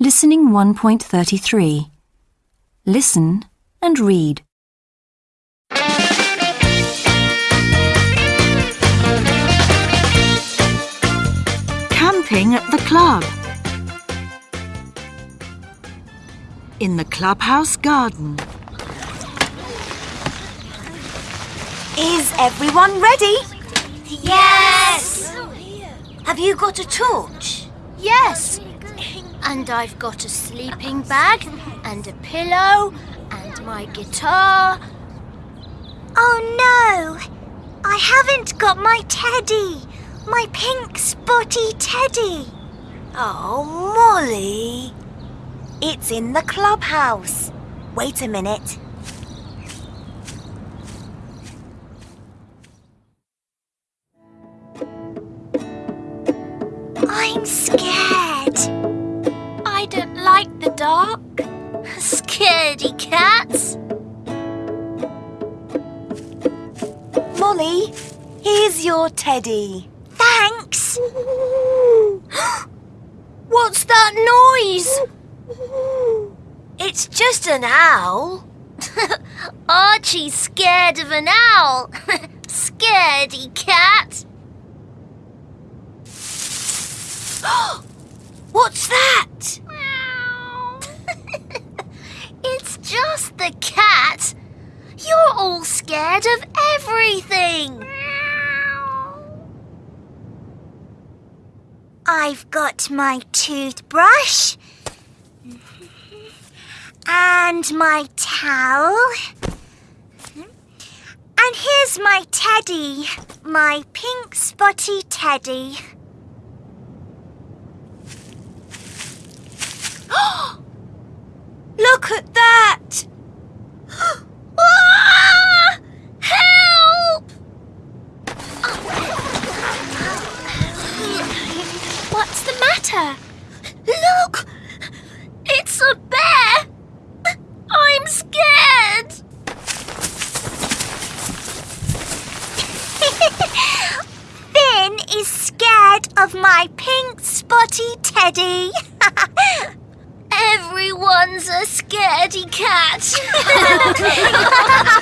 Listening 1.33. Listen and read. Camping at the club. In the clubhouse garden. Is everyone ready? Yes! Have you got a torch? Yes! And I've got a sleeping bag and a pillow and my guitar. Oh no! I haven't got my teddy! My pink spotty teddy! Oh, Molly. It's in the clubhouse. Wait a minute. I'm scared. I don't like the dark. Scaredy cats. Molly, here's your teddy. Thanks. What's that noise? It's just an owl. Archie's scared of an owl. Scaredy cat. What's that? it's just the cat. You're all scared of everything. I've got my toothbrush. And my towel. And here's my teddy. My pink spotty teddy. Look at that! Ah! Help! What's the matter? Look! It's a bear! I'm scared! Finn is scared of my pink spotty teddy. Everyone's a scaredy cat.